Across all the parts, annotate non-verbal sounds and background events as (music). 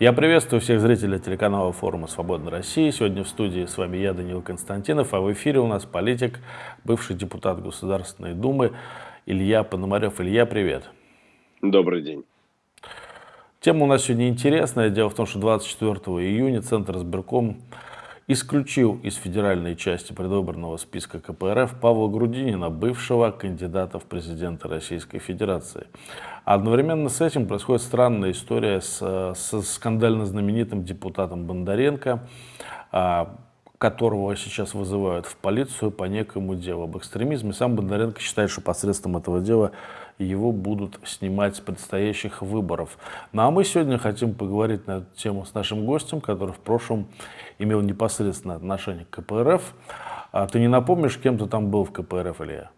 Я приветствую всех зрителей телеканала форума «Свободная Россия». Сегодня в студии с вами я, Данил Константинов, а в эфире у нас политик, бывший депутат Государственной Думы Илья Пономарев. Илья, привет. Добрый день. Тема у нас сегодня интересная. Дело в том, что 24 июня Центр избирком исключил из федеральной части предвыборного списка КПРФ Павла Грудинина, бывшего кандидата в президенты Российской Федерации. Одновременно с этим происходит странная история с, с скандально знаменитым депутатом Бондаренко, а, которого сейчас вызывают в полицию по некому делу об экстремизме. Сам Бондаренко считает, что посредством этого дела его будут снимать с предстоящих выборов. Ну а мы сегодня хотим поговорить на эту тему с нашим гостем, который в прошлом имел непосредственное отношение к КПРФ. А ты не напомнишь, кем ты там был в КПРФ, Илья?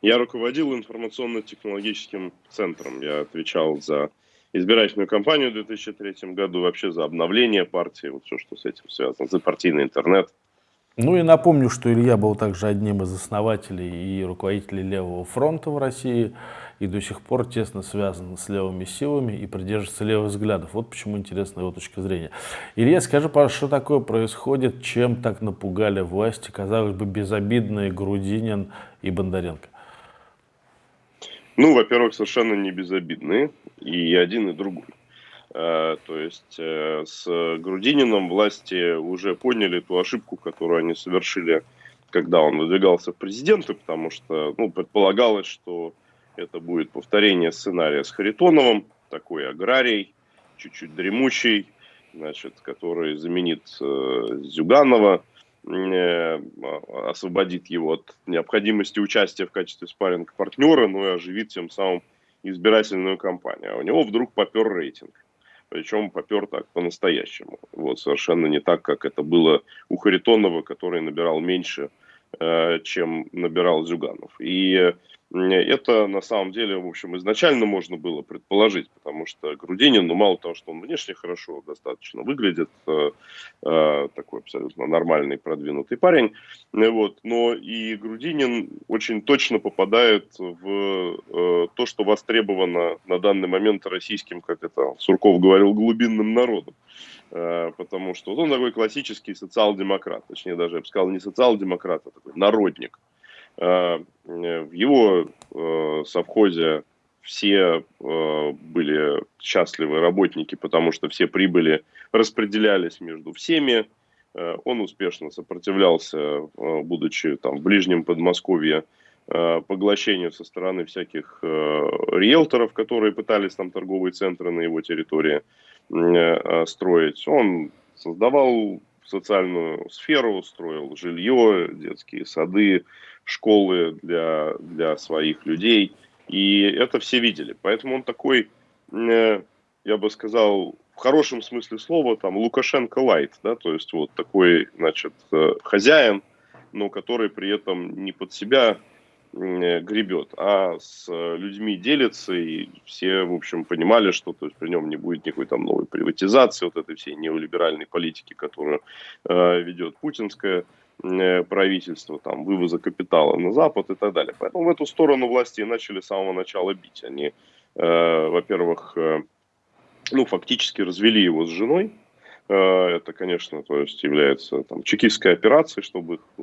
Я руководил информационно-технологическим центром. Я отвечал за избирательную кампанию в 2003 году, вообще за обновление партии, вот все, что с этим связано, за партийный интернет. Ну и напомню, что Илья был также одним из основателей и руководителей Левого фронта в России и до сих пор тесно связан с левыми силами и придерживается левых взглядов. Вот почему интересна его точка зрения. Илья, скажи, пожалуйста, что такое происходит, чем так напугали власти, казалось бы, безобидные Грудинин и Бондаренко? Ну, во-первых, совершенно не безобидные, и один, и другой. Э, то есть э, с Грудининым власти уже поняли ту ошибку, которую они совершили, когда он выдвигался в президенты, потому что ну, предполагалось, что это будет повторение сценария с Харитоновым, такой аграрий, чуть-чуть дремучий, значит, который заменит э, Зюганова, э, освободит его от необходимости участия в качестве спарринг-партнера, ну и оживит тем самым избирательную кампанию. А у него вдруг попер рейтинг причем попер так по-настоящему. Вот, совершенно не так, как это было у Харитонова, который набирал меньше, э, чем набирал Зюганов. И это на самом деле, в общем, изначально можно было предположить, потому что Грудинин, ну мало того, что он внешне хорошо достаточно выглядит, э, э, такой абсолютно нормальный, продвинутый парень, э, вот, но и Грудинин очень точно попадает в э, то, что востребовано на данный момент российским, как это Сурков говорил, глубинным народом. Э, потому что он такой классический социал-демократ, точнее даже, я бы сказал, не социал-демократ, а такой народник. Э, в его э, совхозе все э, были счастливы работники, потому что все прибыли распределялись между всеми. Он успешно сопротивлялся, будучи там в ближнем Подмосковье, поглощению со стороны всяких риэлторов, которые пытались там торговые центры на его территории строить. Он создавал социальную сферу, строил жилье, детские сады, школы для, для своих людей. И это все видели. Поэтому он такой, э, я бы сказал, в хорошем смысле слова, там, Лукашенко лайт, да, то есть вот такой, значит, э, хозяин, но который при этом не под себя гребет, а с людьми делится, и все, в общем, понимали, что то есть, при нем не будет никакой там новой приватизации, вот этой всей неолиберальной политики, которую э, ведет путинская Э, правительства, там, вывоза капитала на Запад и так далее. Поэтому в эту сторону власти начали с самого начала бить. Они, э, во-первых, э, ну, фактически развели его с женой. Э, это, конечно, то есть является там, чекистской операцией, чтобы их э,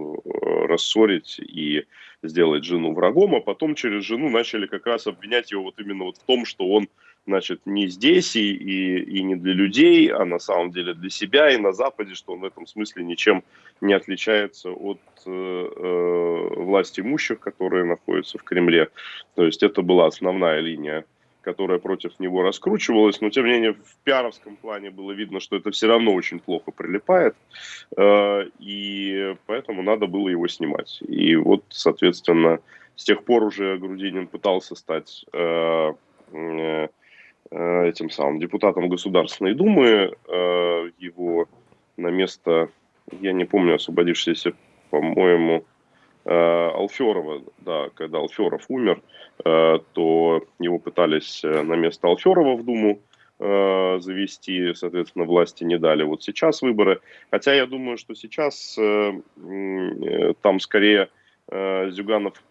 рассорить и сделать жену врагом, а потом через жену начали как раз обвинять его вот именно вот в том, что он значит, не здесь и, и, и не для людей, а на самом деле для себя и на Западе, что он в этом смысле ничем не отличается от э, э, власти имущих, которые находятся в Кремле. То есть это была основная линия, которая против него раскручивалась, но тем не менее в пиаровском плане было видно, что это все равно очень плохо прилипает, э, и поэтому надо было его снимать. И вот, соответственно, с тех пор уже Грудинин пытался стать э, э, этим самым депутатом Государственной Думы. Его на место, я не помню, освободившийся, по-моему, Алферова, да, когда Алферов умер, то его пытались на место Алферова в Думу завести, соответственно, власти не дали. Вот сейчас выборы. Хотя я думаю, что сейчас там скорее Зюганов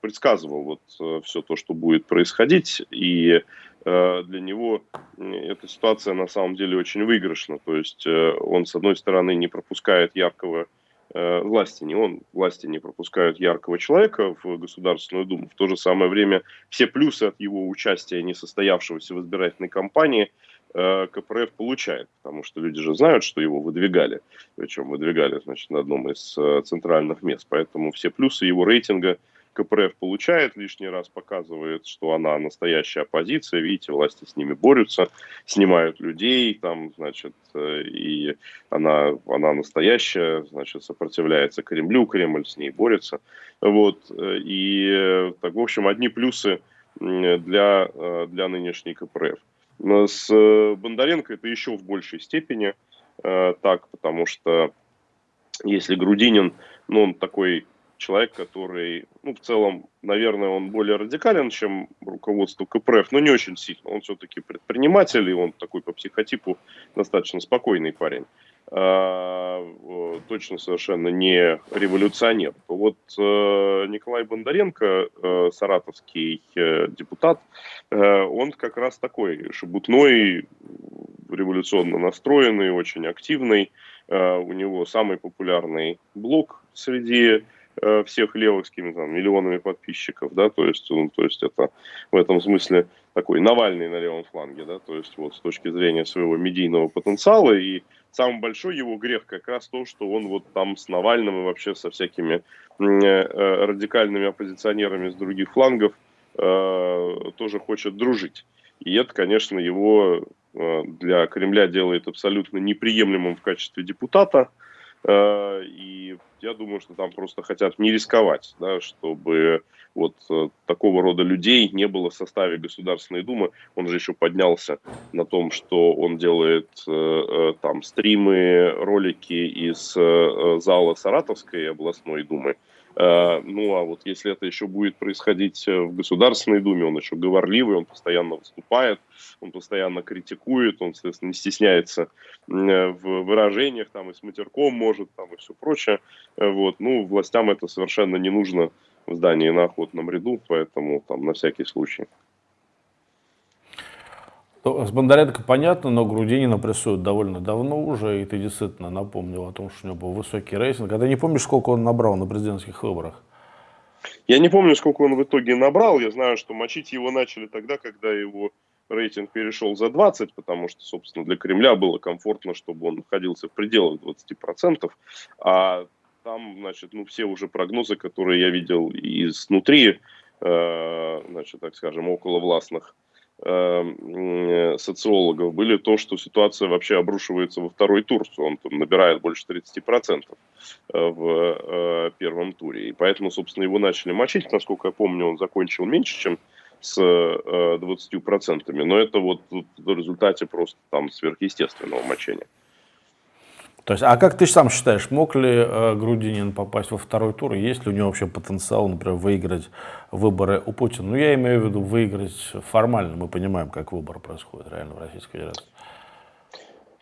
предсказывал вот все то, что будет происходить, и для него эта ситуация на самом деле очень выигрышна. То есть он, с одной стороны, не пропускает яркого власти, не он, власти не пропускают яркого человека в Государственную Думу. В то же самое время все плюсы от его участия, не состоявшегося в избирательной кампании, Э, КПРФ получает, потому что люди же знают, что его выдвигали, причем выдвигали, значит, на одном из э, центральных мест, поэтому все плюсы его рейтинга КПРФ получает, лишний раз показывает, что она настоящая оппозиция, видите, власти с ними борются, снимают людей, там, значит, э, и она, она настоящая, значит, сопротивляется Кремлю, Кремль с ней борется, вот, и, так, в общем, одни плюсы для, для нынешней КПРФ. С э, Бондаренко это еще в большей степени э, так, потому что если Грудинин, ну, он такой человек, который, ну, в целом, наверное, он более радикален, чем руководство КПРФ, но не очень сильно. Он все-таки предприниматель, и он такой по психотипу достаточно спокойный парень. А, точно совершенно не революционер. Вот э, Николай Бондаренко, э, саратовский э, депутат, он как раз такой шебутной, революционно настроенный, очень активный. У него самый популярный блог среди всех левых с там, миллионами подписчиков, да, то есть, ну, то есть это в этом смысле такой Навальный на левом фланге, да, то есть вот с точки зрения своего медийного потенциала и самый большой его грех как раз то, что он вот там с Навальным и вообще со всякими э, э, радикальными оппозиционерами с других флангов э, тоже хочет дружить. И это, конечно, его для Кремля делает абсолютно неприемлемым в качестве депутата. И я думаю, что там просто хотят не рисковать, да, чтобы вот э, такого рода людей не было в составе Государственной Думы. Он же еще поднялся на том, что он делает э, э там стримы, ролики из э, зала Саратовской областной Думы. Э, ну, а вот если это еще будет происходить в Государственной Думе, он еще говорливый, он постоянно выступает, он постоянно критикует, он, соответственно, не стесняется в выражениях, там, и с матерком может, там, и все прочее. Вот, ну, властям это совершенно не нужно в здании на охотном ряду, поэтому там на всякий случай. С Бондаренко понятно, но Грудинина прессуют довольно давно уже, и ты действительно напомнил о том, что у него был высокий рейтинг. А ты не помнишь, сколько он набрал на президентских выборах? Я не помню, сколько он в итоге набрал. Я знаю, что мочить его начали тогда, когда его рейтинг перешел за 20, потому что, собственно, для Кремля было комфортно, чтобы он находился в пределах 20%. А там, значит, ну, все уже прогнозы, которые я видел изнутри, э, значит, так скажем, около властных социологов, были то, что ситуация вообще обрушивается во второй тур. Он там набирает больше 30% э, в э, первом туре. И поэтому, собственно, его начали мочить. Насколько я помню, он закончил меньше, чем с э, 20%. Но это вот в результате просто там сверхъестественного мочения. То есть, а как ты сам считаешь, мог ли э, Грудинин попасть во второй тур? Есть ли у него вообще потенциал, например, выиграть выборы у Путина? Ну, я имею в виду выиграть формально. Мы понимаем, как выборы происходят реально в Российской Федерации.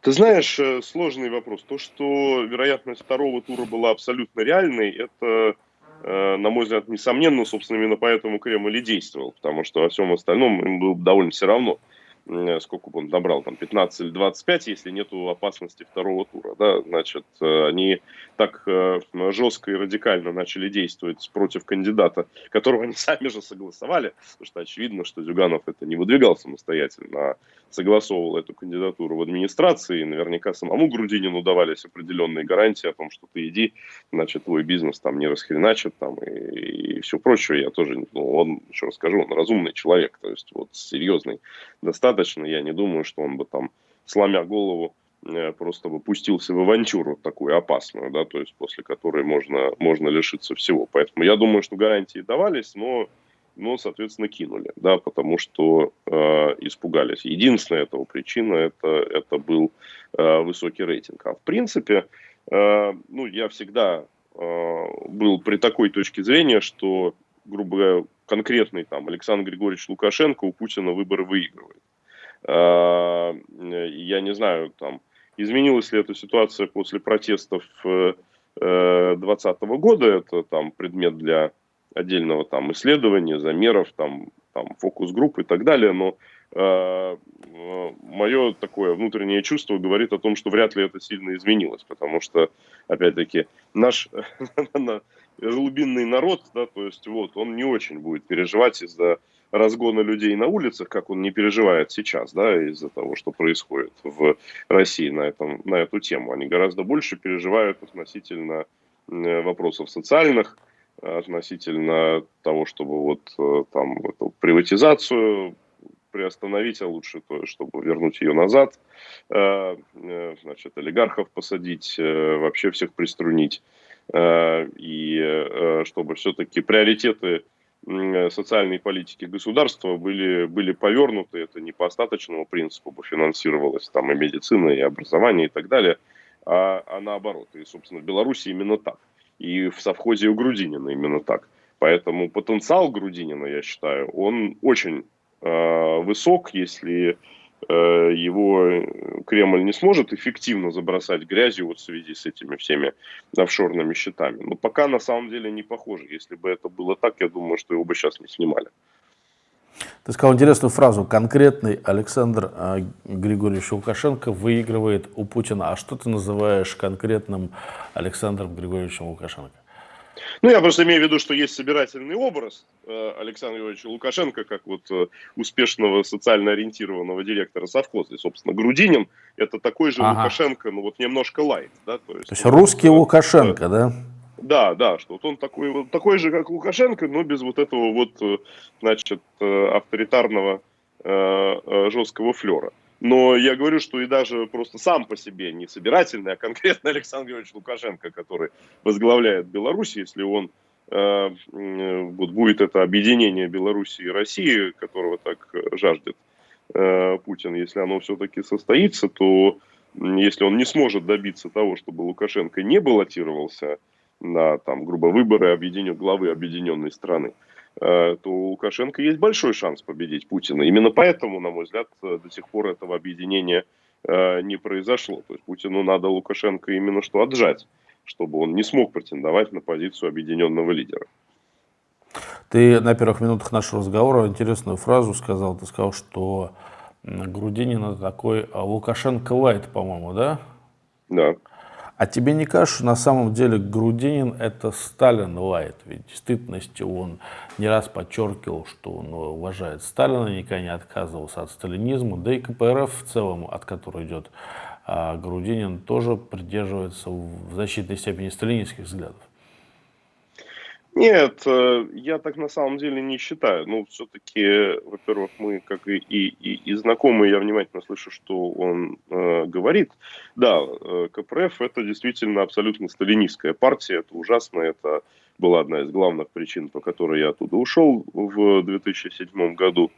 Ты знаешь, э, сложный вопрос. То, что вероятность второго тура была абсолютно реальной, это, э, на мой взгляд, несомненно, собственно, именно поэтому Кремль и действовал, потому что во всем остальном им было довольно все равно. Э, сколько бы он набрал, там 15 или 25, если нету опасности второго тура, да, значит, э, они так э, жестко и радикально начали действовать против кандидата, которого они (laughs) сами же согласовали, потому что очевидно, что Зюганов это не выдвигал самостоятельно, а согласовывал эту кандидатуру в администрации, и наверняка самому Грудинину давались определенные гарантии о том, что ты иди, значит, твой бизнес там не расхреначат, там, и, и все прочее, я тоже, ну, он, еще раз скажу, он разумный человек, то есть вот серьезный достаточно достаточно. Я не думаю, что он бы там, сломя голову, э, просто бы пустился в авантюру такую опасную, да, то есть после которой можно, можно лишиться всего. Поэтому я думаю, что гарантии давались, но, но соответственно, кинули, да, потому что э, испугались. Единственная этого причина это, это был э, высокий рейтинг. А в принципе, э, ну, я всегда э, был при такой точке зрения, что, грубо говоря, конкретный там Александр Григорьевич Лукашенко у Путина выборы выигрывает. А, я не знаю, там, изменилась ли эта ситуация после протестов 2020 э, года, это там предмет для отдельного там исследования, замеров, там, там фокус-групп и так далее, но э, мое такое внутреннее чувство говорит о том, что вряд ли это сильно изменилось, потому что, опять-таки, наш (laughs) глубинный народ, да, то есть вот, он не очень будет переживать из-за разгона людей на улицах, как он не переживает сейчас, да, из-за того, что происходит в России на, этом, на эту тему. Они гораздо больше переживают относительно вопросов социальных, относительно того, чтобы вот э, там эту приватизацию приостановить, а лучше то, чтобы вернуть ее назад, э, э, значит, олигархов посадить, вообще всех приструнить, и чтобы все-таки приоритеты социальной политики государства были, были повернуты, это не по остаточному принципу бы финансировалось там и медицина, и образование, и так далее, а, а наоборот. И, собственно, в Беларуси именно так. И в совхозе у Грудинина именно так. Поэтому потенциал Грудинина, я считаю, он очень э, высок, если э, его Кремль не сможет эффективно забросать грязью вот в связи с этими всеми офшорными счетами. Но пока на самом деле не похоже. Если бы это было так, я думаю, что его бы сейчас не снимали. Ты сказал интересную фразу. Конкретный Александр э, Григорьевич Лукашенко выигрывает у Путина. А что ты называешь конкретным Александром Григорьевичем Лукашенко? Ну, я просто имею в виду, что есть собирательный образ э, Александра Григорьевича Лукашенко, как вот э, успешного социально ориентированного директора совхоза. И, собственно, Грудинин – это такой же ага. Лукашенко, ну вот немножко лайт. Да? То есть, То есть русский Лукашенко, да? Да, да, что вот он такой, вот, такой же, как Лукашенко, но без вот этого вот, э, значит, э, авторитарного э, жесткого флера. Но я говорю, что и даже просто сам по себе не собирательный, а конкретно Александр Георгиевич Лукашенко, который возглавляет Беларусь, если он э, вот будет это объединение Беларуси и России, которого так жаждет э, Путин, если оно все-таки состоится, то если он не сможет добиться того, чтобы Лукашенко не баллотировался на, там, грубо, выборы объединен, главы объединенной страны, то у Лукашенко есть большой шанс победить Путина. Именно поэтому, на мой взгляд, э, до сих пор этого объединения э, не произошло. То есть Путину надо Лукашенко именно что отжать, чтобы он не смог претендовать на позицию объединенного лидера. Ты на первых минутах нашего разговора интересную фразу сказал. Ты сказал, что Грудинин это такой Лукашенко лайт, по-моему, да? Да. А тебе не кажется, что на самом деле Грудинин это Сталин лайт? Ведь в действительности он не раз подчеркивал, что он уважает Сталина, никогда не отказывался от сталинизма, да и КПРФ в целом, от которой идет а Грудинин, тоже придерживается в значительной степени сталинистских взглядов. Нет, э, я так на самом деле не считаю. Ну, все-таки, во-первых, мы, как и, и, и знакомые, я внимательно слышу, что он э, говорит. Да, э, КПРФ это действительно абсолютно сталинистская партия, это ужасно, это была одна из главных причин, по которой я оттуда ушел в 2007 году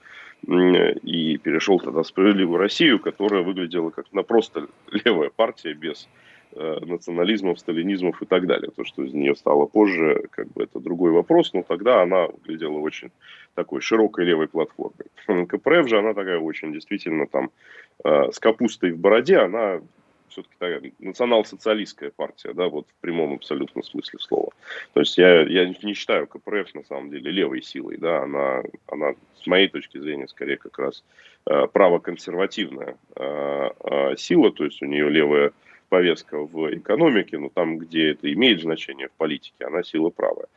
и перешел тогда в «Справедливую Россию», которая выглядела как на просто левая партия без национализмов, сталинизмов и так далее. То, что из нее стало позже, как бы это другой вопрос, но тогда она выглядела очень такой широкой левой платформой. (laughs) КПРФ же, она такая очень действительно там э, с капустой в бороде, она все-таки такая национал-социалистская партия, да, вот в прямом абсолютно смысле слова. То есть я, я не считаю КПРФ на самом деле левой силой, да, она, она с моей точки зрения скорее как раз э, правоконсервативная э, э, сила, то есть у нее левая повестка в экономике, но там, где это имеет значение в политике, она сила правая.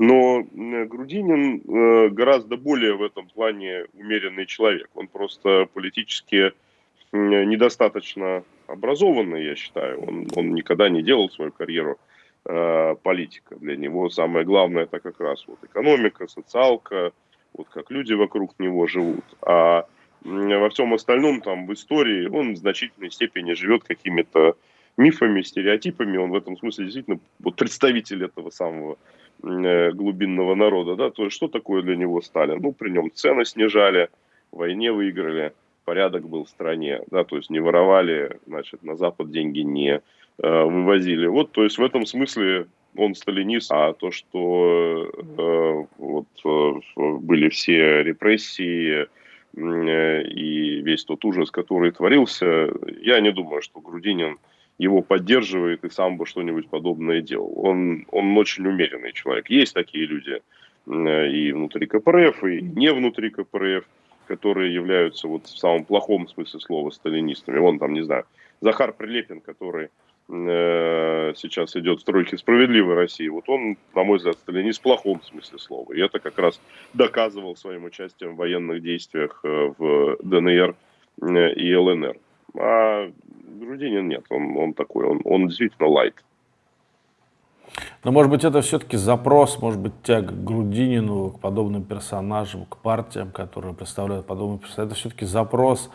Но Грудинин э, гораздо более в этом плане умеренный человек. Он просто политически недостаточно образованный, я считаю. Он, он никогда не делал свою карьеру э, политика. Для него самое главное это как раз вот экономика, социалка, вот как люди вокруг него живут. А во всем остальном, там, в истории, он в значительной степени живет какими-то мифами, стереотипами. Он в этом смысле действительно вот представитель этого самого э, глубинного народа. Да? То есть, что такое для него Сталин? Ну, при нем цены снижали, в войне выиграли, порядок был в стране. Да? То есть, не воровали, значит, на Запад деньги не э, вывозили. Вот, то есть, в этом смысле он сталинист, а то, что э, вот, э, были все репрессии, э, и весь тот ужас, который творился, я не думаю, что Грудинин его поддерживает и сам бы что-нибудь подобное делал. Он, он очень умеренный человек. Есть такие люди и внутри КПРФ, и не внутри КПРФ, которые являются вот в самом плохом смысле слова сталинистами. Вон там, не знаю, Захар Прилепин, который э, сейчас идет в стройке справедливой России, вот он, на мой взгляд, сталинист в плохом смысле слова. И это как раз доказывал своим участием в военных действиях э, в ДНР э, и ЛНР. А Грудинин нет, он, он такой, он, он действительно лайт. Но, может быть, это все-таки запрос, может быть, тяга к Грудинину, к подобным персонажам, к партиям, которые представляют подобные персонажи. Это все-таки запрос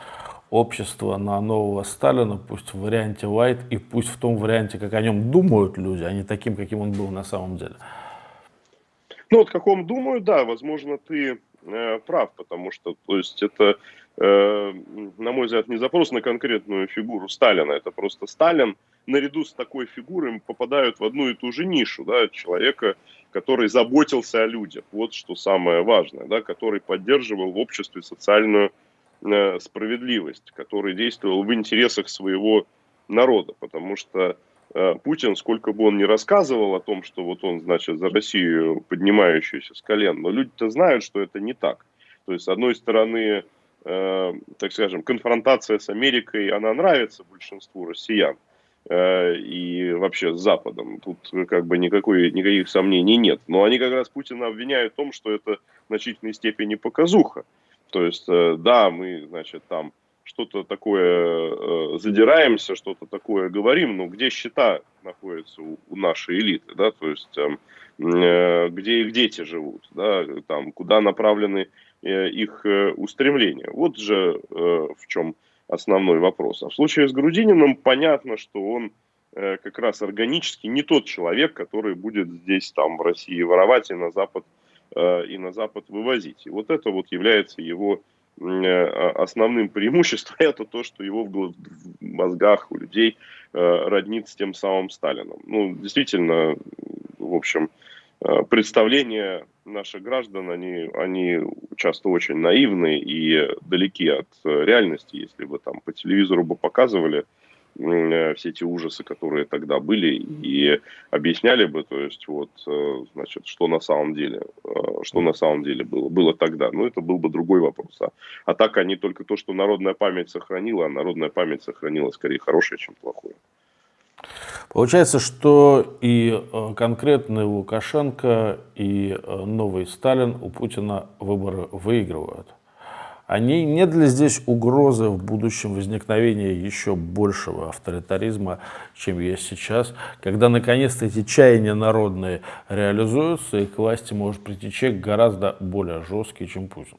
общества на нового Сталина, пусть в варианте White и пусть в том варианте, как о нем думают люди, а не таким, каким он был на самом деле. Ну, вот как он думают, да, возможно, ты э, прав, потому что, то есть, это, на мой взгляд, не запрос на конкретную фигуру Сталина, это просто Сталин, наряду с такой фигурой попадают в одну и ту же нишу, да, человека, который заботился о людях, вот что самое важное, да, который поддерживал в обществе социальную э, справедливость, который действовал в интересах своего народа, потому что э, Путин, сколько бы он ни рассказывал о том, что вот он, значит, за Россию поднимающийся с колен, но люди-то знают, что это не так. То есть, с одной стороны, э, так скажем, конфронтация с Америкой, она нравится большинству россиян, Э, и вообще с Западом. Тут как бы никакой, никаких сомнений нет. Но они как раз Путина обвиняют в том, что это в значительной степени показуха. То есть, э, да, мы, значит, там что-то такое э, задираемся, что-то такое говорим, но где счета находятся у, у нашей элиты, да, то есть э, где их дети живут, да, там, куда направлены э, их э, устремления. Вот же э, в чем основной вопрос. А в случае с Грудининым понятно, что он э, как раз органически не тот человек, который будет здесь, там, в России воровать и на Запад, э, и на Запад вывозить. И вот это вот является его э, основным преимуществом, (laughs) это то, что его в мозгах у людей э, роднит с тем самым Сталином. Ну, действительно, в общем, Э, представления наших граждан, они, они часто очень наивны и далеки от э, реальности. Если бы там по телевизору бы показывали э, все эти ужасы, которые тогда были, и объясняли бы, то есть вот, значит, что на самом деле, что на самом деле было, было тогда, ну, это был бы другой вопрос. А, а так они только то, что народная память сохранила, а народная память сохранила скорее хорошее, чем плохое. Получается, что и э, конкретный Лукашенко, и э, новый Сталин у Путина выборы выигрывают. Они нет ли здесь угрозы в будущем возникновения еще большего авторитаризма, чем есть сейчас, когда наконец-то эти чаяния народные реализуются, и к власти может прийти человек гораздо более жесткий, чем Путин?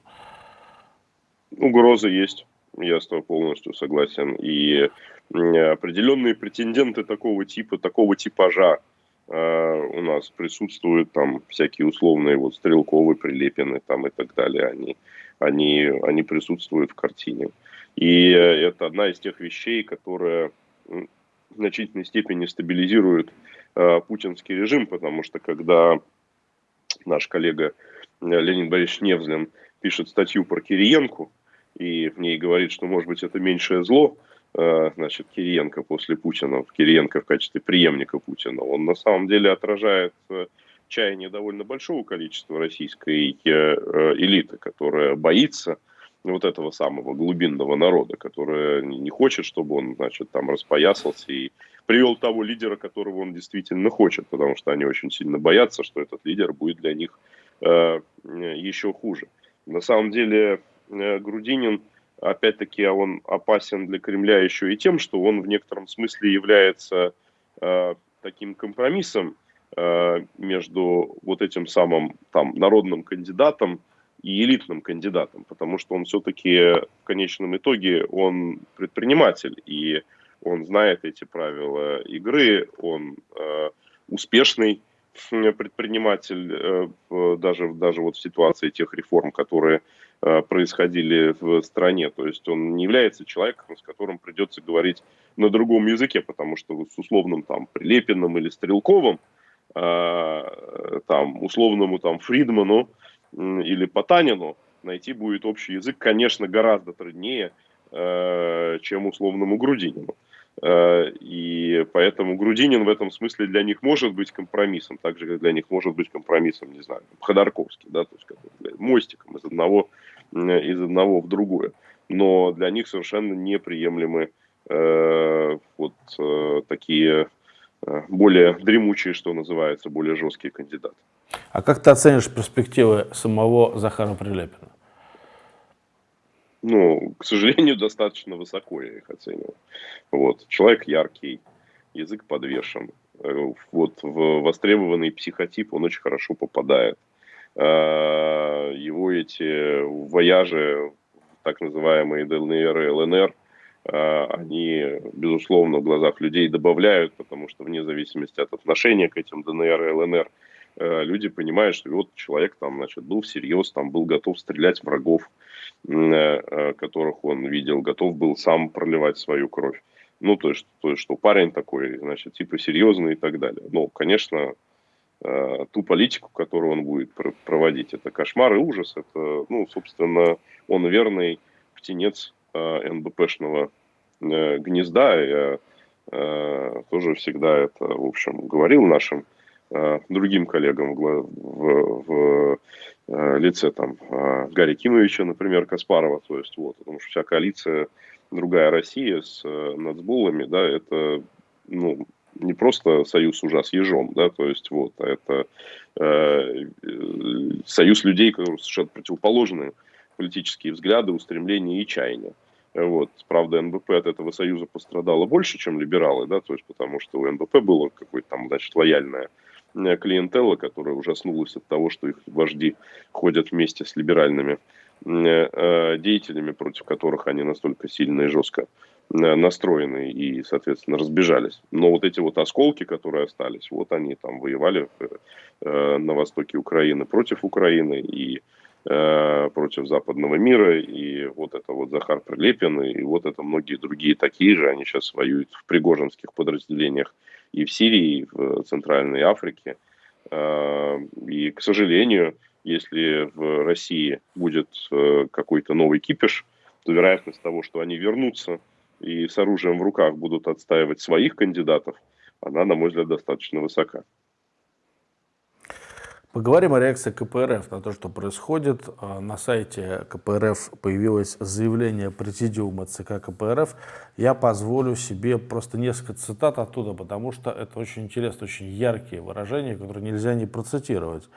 Угроза есть, я с тобой полностью согласен. И определенные претенденты такого типа, такого типажа э, у нас присутствуют, там всякие условные вот стрелковые прилепины там и так далее, они, они, они присутствуют в картине. И это одна из тех вещей, которая в значительной степени стабилизирует э, путинский режим, потому что когда наш коллега Леонид Борисович Невзлин пишет статью про Кириенко, и в ней говорит, что, может быть, это меньшее зло, Э, значит, Кириенко после Путина, Кириенко в качестве преемника Путина, он на самом деле отражает э, чаяние довольно большого количества российской э, элиты, которая боится вот этого самого глубинного народа, которая не хочет, чтобы он, значит, там распоясался и привел того лидера, которого он действительно хочет, потому что они очень сильно боятся, что этот лидер будет для них э, еще хуже. На самом деле э, Грудинин опять-таки он опасен для Кремля еще и тем, что он в некотором смысле является э, таким компромиссом э, между вот этим самым там народным кандидатом и элитным кандидатом, потому что он все-таки в конечном итоге он предприниматель и он знает эти правила игры, он э, успешный предприниматель э, даже даже вот в ситуации тех реформ, которые происходили в стране. То есть он не является человеком, с которым придется говорить на другом языке, потому что с условным там Прилепиным или Стрелковым, э, там условному там Фридману или Потанину найти будет общий язык, конечно, гораздо труднее, э, чем условному Грудинину. И поэтому Грудинин в этом смысле для них может быть компромиссом, так же, как для них может быть компромиссом, не знаю, Ходорковский, да, то есть как, мостиком из одного из одного в другое. Но для них совершенно неприемлемы э, вот э, такие э, более дремучие, что называется, более жесткие кандидаты. А как ты оценишь перспективы самого Захара Прилепина? Ну, к сожалению, (laughs) достаточно высоко я их оцениваю. Вот. Человек яркий, язык подвешен. Э, вот в востребованный психотип он очень хорошо попадает. Э, его эти вояжи, так называемые ДНР и ЛНР, э, они, безусловно, в глазах людей добавляют, потому что вне зависимости от отношения к этим ДНР и ЛНР, люди понимают, что вот человек там, значит, был всерьез, там был готов стрелять врагов, которых он видел, готов был сам проливать свою кровь. Ну, то есть, то есть, что парень такой, значит, типа серьезный и так далее. Ну, конечно, э, ту политику, которую он будет пр проводить, это кошмар и ужас. Это, ну, собственно, он верный птенец э, НБПшного э, гнезда. Я э, тоже всегда это, в общем, говорил нашим э, другим коллегам в, в, в э, лице там э, Гарри Кимовича, например, Каспарова. То есть, вот, потому что вся коалиция другая Россия с э, нацбулами, да, это ну, не просто союз ужа с ежом, да, то есть вот, а это э, союз людей, которые совершенно противоположные политические взгляды, устремления и чаяния. Вот. Правда, НБП от этого союза пострадало больше, чем либералы, да, то есть потому что у НБП было какое-то там, значит, лояльное э, клиентела, которая ужаснулась от того, что их вожди ходят вместе с либеральными Э, деятелями, против которых они настолько сильно и жестко э, настроены и, соответственно, разбежались. Но вот эти вот осколки, которые остались, вот они там воевали э, на востоке Украины против Украины и против западного мира, и вот это вот Захар Прилепин, и вот это многие другие такие же, они сейчас воюют в пригожинских подразделениях и в Сирии, и в Центральной Африке. И, к сожалению, если в России будет э, какой-то новый кипиш, то вероятность того, что они вернутся и с оружием в руках будут отстаивать своих кандидатов, она, на мой взгляд, достаточно высока. Поговорим о реакции КПРФ на то, что происходит. А, на сайте КПРФ появилось заявление президиума ЦК КПРФ. Я позволю себе просто несколько цитат оттуда, потому что это очень интересно, очень яркие выражения, которые нельзя не процитировать.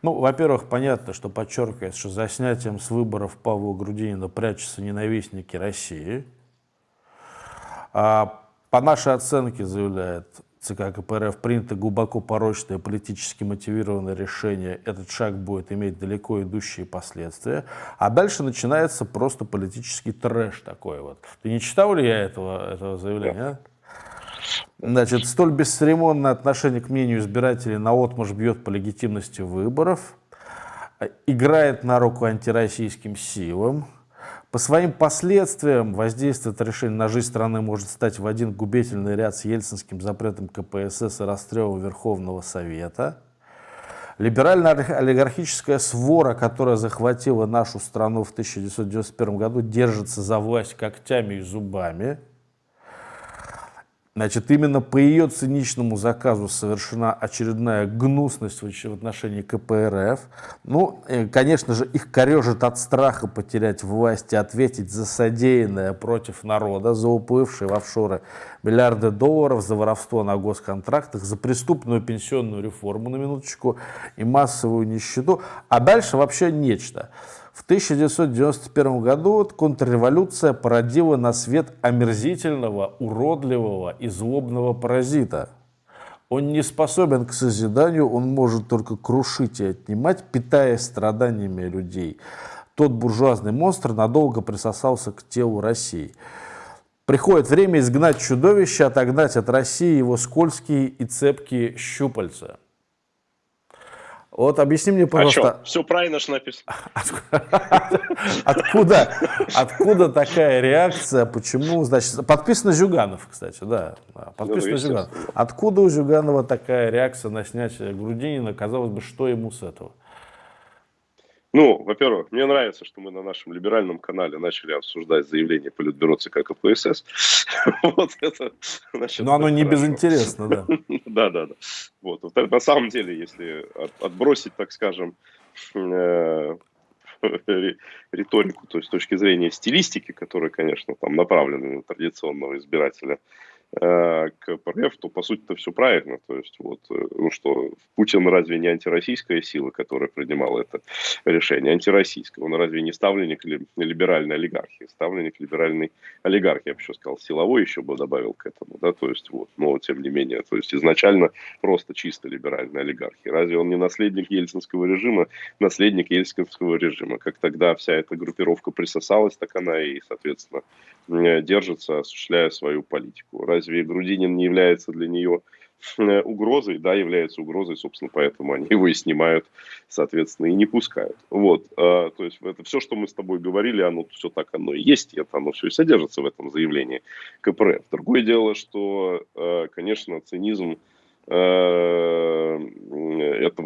Ну, во-первых, понятно, что подчеркивается, что за снятием с выборов Павла Грудинина прячутся ненавистники России. А по нашей оценке, заявляет ЦК КПРФ, принято глубоко порочное политически мотивированное решение. Этот шаг будет иметь далеко идущие последствия. А дальше начинается просто политический трэш такой вот. Ты не читал ли я этого, этого заявления? А? Значит, столь бесцеремонное отношение к мнению избирателей на отмаш бьет по легитимности выборов, играет на руку антироссийским силам. По своим последствиям воздействие это решение на жизнь страны может стать в один губительный ряд с ельцинским запретом КПСС и расстрелом Верховного Совета. Либерально-олигархическая свора, которая захватила нашу страну в 1991 году, держится за власть когтями и зубами. Значит, именно по ее циничному заказу совершена очередная гнусность в отношении КПРФ. Ну, э, конечно же, их корежит от страха потерять власть и ответить за содеянное против народа, за уплывшие в офшоры миллиарды долларов, за воровство на госконтрактах, за преступную пенсионную реформу, на минуточку, и массовую нищету. А дальше вообще нечто. В 1991 году контрреволюция породила на свет омерзительного, уродливого и злобного паразита. Он не способен к созиданию, он может только крушить и отнимать, питая страданиями людей. Тот буржуазный монстр надолго присосался к телу России. Приходит время изгнать чудовище, отогнать от России его скользкие и цепкие щупальца. Вот объясни мне, пожалуйста. А? Все правильно же написано. (laughs) Откуда, откуда такая реакция? Почему? Значит, подписано Зюганов, кстати, да. Подписано ну, Зюганов. Откуда у Зюганова такая реакция на снятие Грудинина? Казалось бы, что ему с этого? Ну, во-первых, мне нравится, что мы на нашем либеральном канале начали обсуждать заявление Политбюро ЦК КПСС. (laughs) вот это, значит, Но оно не хорошо. безинтересно, да. (laughs) да, да, да. Вот. На самом деле, если отбросить, так скажем, э, риторику, то есть с точки зрения стилистики, которая, конечно, там направлена на традиционного избирателя, КПРФ, то по сути это все правильно. То есть вот, э, ну что, Путин разве не антироссийская сила, которая принимала это решение? Антироссийская. Он разве не ставленник либеральной олигархии? Ставленник либеральной олигархии, я бы еще сказал, силовой еще бы добавил к этому, да, то есть вот, но тем не менее, то есть изначально просто чисто либеральная олигархия. Разве он не наследник ельцинского режима, наследник ельцинского режима? Как тогда вся эта группировка присосалась, так она и, соответственно, держится, осуществляя свою политику. Разве Грудинин не является для нее э, угрозой? Да, является угрозой, собственно, поэтому они его и снимают, соответственно, и не пускают. Вот, э, то есть это все, что мы с тобой говорили, оно все так оно и есть, это оно все и содержится в этом заявлении КПРФ. Другое дело, что, э, конечно, цинизм этого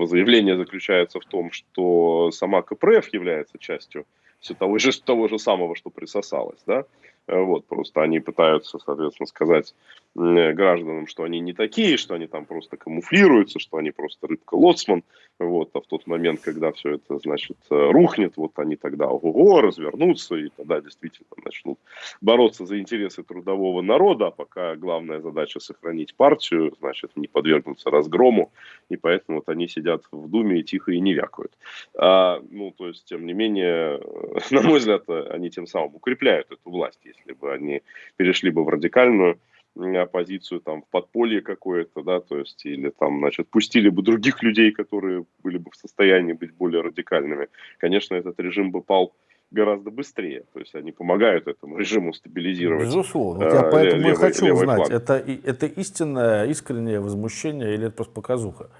заявления заключается в том, что сама КПРФ является частью все того же, того же самого, что присосалось, да, вот, просто они пытаются, соответственно, сказать гражданам, что они не такие, что они там просто камуфлируются, что они просто рыбка-лоцман. Вот, а в тот момент, когда все это, значит, э, рухнет, вот они тогда ого, развернутся и тогда действительно начнут бороться за интересы трудового народа, а пока главная задача сохранить партию, значит, не подвергнуться разгрому, и поэтому вот они сидят в Думе и тихо и не вякают. А, ну, то есть, тем не менее, (laughs) на мой взгляд, они тем самым укрепляют эту власть, если бы они перешли бы в радикальную оппозицию там в подполье какое-то, да, то есть, или там, значит, пустили бы других людей, которые были бы в состоянии быть более радикальными, конечно, этот режим бы пал гораздо быстрее. То есть они помогают этому режиму стабилизировать. Безусловно. Вот я э, поэтому левый, и хочу узнать, это, это истинное, искреннее возмущение или это просто показуха?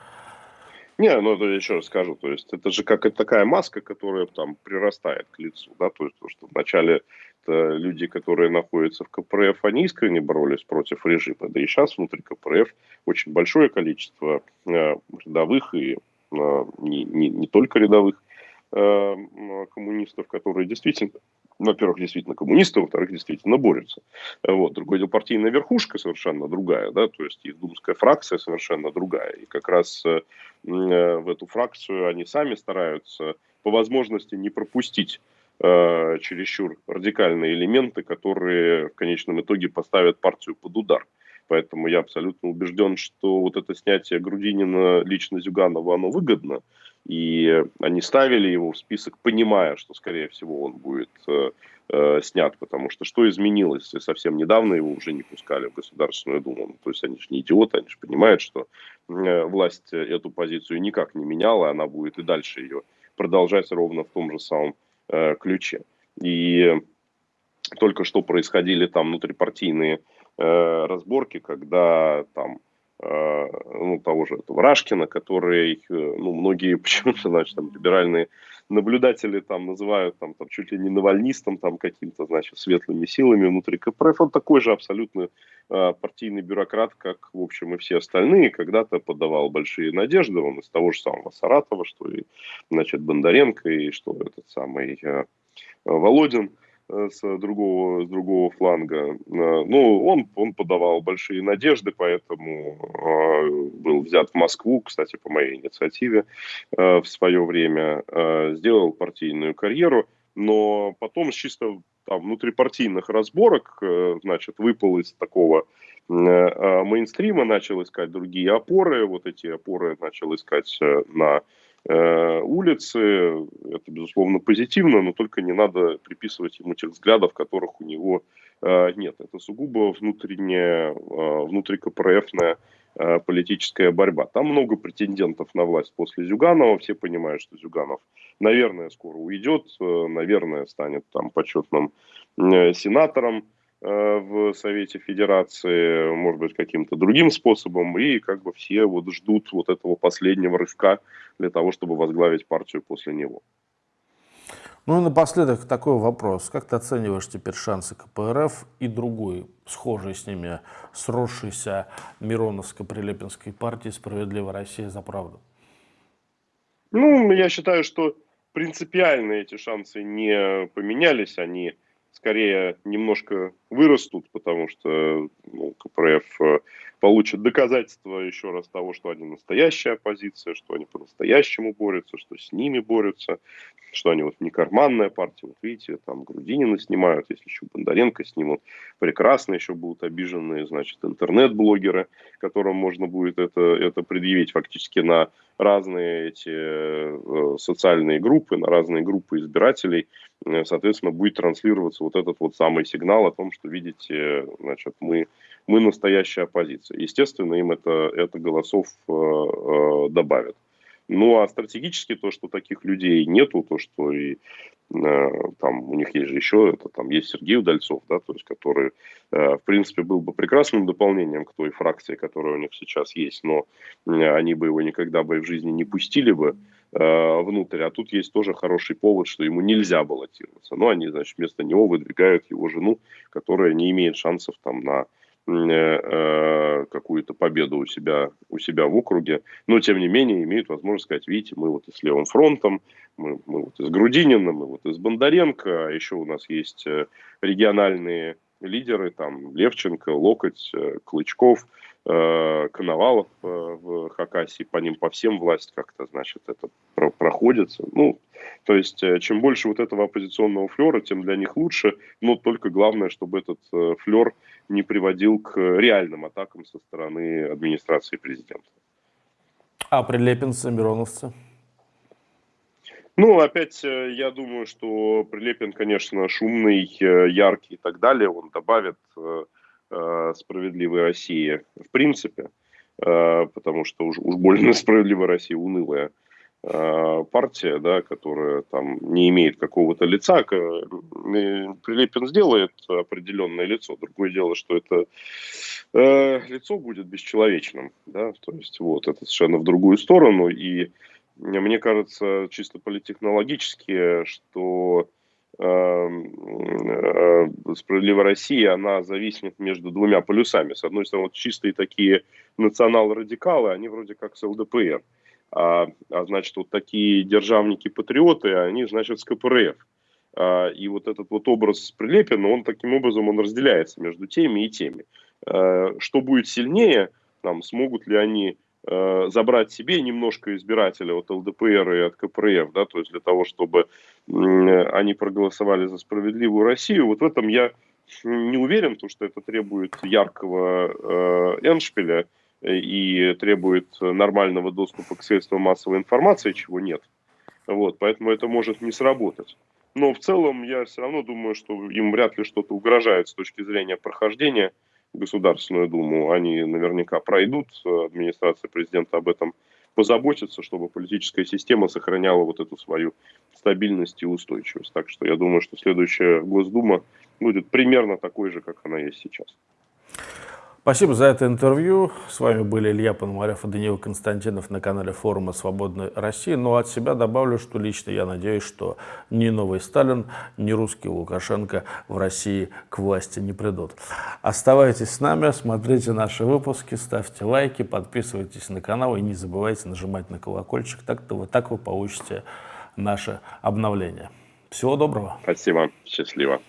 Не, ну это еще раз скажу, то есть это же как такая маска, которая там прирастает к лицу, да, то есть то, что вначале люди, которые находятся в КПРФ, они искренне боролись против режима, да и сейчас внутри КПРФ очень большое количество э, рядовых и э, не, не, не только рядовых э, коммунистов, которые действительно во-первых, действительно коммунисты, во-вторых, действительно борются. Вот. Другое дело, партийная верхушка совершенно другая, да, то есть их думская фракция совершенно другая. И как раз э, в эту фракцию они сами стараются по возможности не пропустить э, чересчур радикальные элементы, которые в конечном итоге поставят партию под удар. Поэтому я абсолютно убежден, что вот это снятие Грудинина лично Зюганова, оно выгодно. И они ставили его в список, понимая, что, скорее всего, он будет э, э, снят, потому что что изменилось? Совсем недавно его уже не пускали в Государственную Думу. Ну, то есть они же не идиоты, они же понимают, что э, власть эту позицию никак не меняла, она будет и дальше ее продолжать ровно в том же самом э, ключе. И только что происходили там внутрипартийные э, разборки, когда там ну, того же этого Рашкина, который, э, ну, многие (laughs) почему-то, значит, там, либеральные наблюдатели там называют там, там чуть ли не навальнистом, там, каким-то, значит, светлыми силами внутри КПРФ. Он такой же абсолютно э, партийный бюрократ, как, в общем, и все остальные. Когда-то подавал большие надежды, он из того же самого Саратова, что и, значит, Бондаренко, и что этот самый э, Володин. Э, с другого, с другого фланга. Э, ну, он, он подавал большие надежды, поэтому э, был взят в Москву, кстати, по моей инициативе в свое время, сделал партийную карьеру, но потом с чисто там, внутрипартийных разборок, значит, выпал из такого мейнстрима, начал искать другие опоры, вот эти опоры начал искать на Э, улицы. Это, безусловно, позитивно, но только не надо приписывать ему тех взглядов, которых у него э, нет. Это сугубо внутренняя, э, внутрикопрофная политическая борьба. Там много претендентов на власть после Зюганова. Все понимают, что Зюганов, наверное, скоро уйдет, наверное, станет там почетным сенатором. Э, в Совете Федерации, может быть, каким-то другим способом, и как бы все вот ждут вот этого последнего рывка для того, чтобы возглавить партию после него. Ну и напоследок такой вопрос. Как ты оцениваешь теперь шансы КПРФ и другой, схожей с ними, сросшейся Мироновско-Прилепинской партии «Справедливая Россия за правду»? Ну, я считаю, что принципиально эти шансы не поменялись, они скорее немножко вырастут, потому что ну, КПРФ получат доказательства еще раз того, что они настоящая оппозиция, что они по-настоящему борются, что с ними борются, что они вот не карманная партия. Вот видите, там Грудинина снимают, если еще Бондаренко снимут. Прекрасно еще будут обиженные, значит, интернет-блогеры, которым можно будет это, это предъявить фактически на разные эти э, социальные группы, на разные группы избирателей, э, соответственно, будет транслироваться вот этот вот самый сигнал о том, что, видите, значит, мы, мы настоящая оппозиция. Естественно, им это, это голосов э, добавит. Ну, а стратегически то, что таких людей нету, то, что и э, там у них есть же еще, это там есть Сергей Удальцов, да, то есть который, э, в принципе, был бы прекрасным дополнением к той фракции, которая у них сейчас есть, но э, они бы его никогда бы в жизни не пустили бы э, внутрь, а тут есть тоже хороший повод, что ему нельзя баллотироваться. Но они, значит, вместо него выдвигают его жену, которая не имеет шансов там на Э, э, какую-то победу у себя, у себя в округе, но тем не менее имеют возможность сказать, видите, мы вот и с левым фронтом, мы, мы вот из Грудинина, мы вот из Бондаренко, а еще у нас есть э, региональные лидеры, там Левченко, Локоть, Клычков, Коновалов в Хакасии, по ним по всем власть как-то, значит, это проходится. Ну, то есть, чем больше вот этого оппозиционного флера, тем для них лучше, но только главное, чтобы этот флер не приводил к реальным атакам со стороны администрации президента. А прилепинцы, мироновцы? Ну, опять, э, я думаю, что Прилепин, конечно, шумный, э, яркий и так далее. Он добавит э, справедливой России в принципе, потому что уж, уж больно (laughs) справедливая Россия унылая Э, партия, да, которая там не имеет какого-то лица, Прилепин сделает определенное лицо. Другое дело, что это э, лицо будет бесчеловечным, да, то есть вот это совершенно в другую сторону. И мне кажется, чисто политехнологически, что э, э, справедливая Россия, она зависнет между двумя полюсами. С одной стороны, вот чистые такие национал-радикалы, они вроде как с ЛДПР. А, а значит, вот такие державники-патриоты, они, значит, с КПРФ. А, и вот этот вот образ Прилепина, он таким образом он разделяется между теми и теми. А, что будет сильнее, там, смогут ли они а, забрать себе немножко избирателей от ЛДПР и от КПРФ, да, то есть для того, чтобы они проголосовали за справедливую Россию, вот в этом я не уверен, потому что это требует яркого э, эншпиля, и требует нормального доступа к средствам массовой информации, чего нет. Вот, поэтому это может не сработать. Но в целом я все равно думаю, что им вряд ли что-то угрожает с точки зрения прохождения Государственную Думу. Они наверняка пройдут, администрация президента об этом позаботится, чтобы политическая система сохраняла вот эту свою стабильность и устойчивость. Так что я думаю, что следующая Госдума будет примерно такой же, как она есть сейчас. Спасибо за это интервью. С вами были Илья Пономарев и Даниил Константинов на канале форума «Свободной России». Но ну, от себя добавлю, что лично я надеюсь, что ни новый Сталин, ни русский Лукашенко в России к власти не придут. Оставайтесь с нами, смотрите наши выпуски, ставьте лайки, подписывайтесь на канал и не забывайте нажимать на колокольчик. Так-то вы, так вы получите наше обновление. Всего доброго. Спасибо. Счастливо.